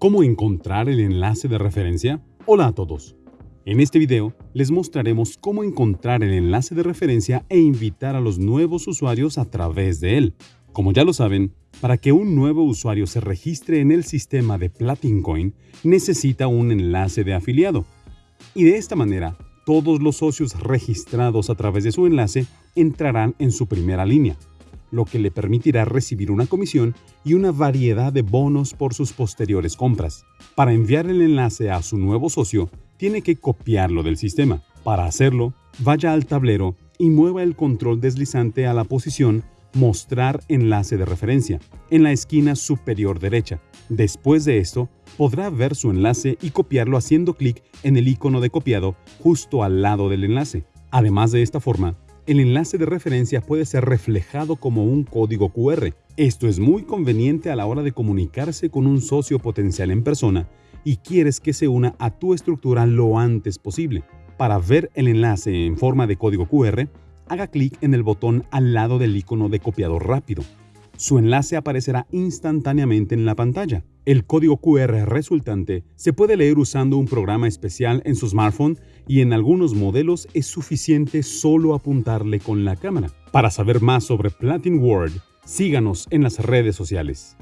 ¿Cómo encontrar el enlace de referencia? Hola a todos. En este video les mostraremos cómo encontrar el enlace de referencia e invitar a los nuevos usuarios a través de él. Como ya lo saben, para que un nuevo usuario se registre en el sistema de Platincoin, necesita un enlace de afiliado. Y de esta manera, todos los socios registrados a través de su enlace entrarán en su primera línea lo que le permitirá recibir una comisión y una variedad de bonos por sus posteriores compras. Para enviar el enlace a su nuevo socio, tiene que copiarlo del sistema. Para hacerlo, vaya al tablero y mueva el control deslizante a la posición Mostrar enlace de referencia en la esquina superior derecha. Después de esto, podrá ver su enlace y copiarlo haciendo clic en el icono de copiado justo al lado del enlace. Además de esta forma, el enlace de referencia puede ser reflejado como un código QR. Esto es muy conveniente a la hora de comunicarse con un socio potencial en persona y quieres que se una a tu estructura lo antes posible. Para ver el enlace en forma de código QR, haga clic en el botón al lado del icono de copiador rápido. Su enlace aparecerá instantáneamente en la pantalla. El código QR resultante se puede leer usando un programa especial en su smartphone y en algunos modelos es suficiente solo apuntarle con la cámara. Para saber más sobre Platin World, síganos en las redes sociales.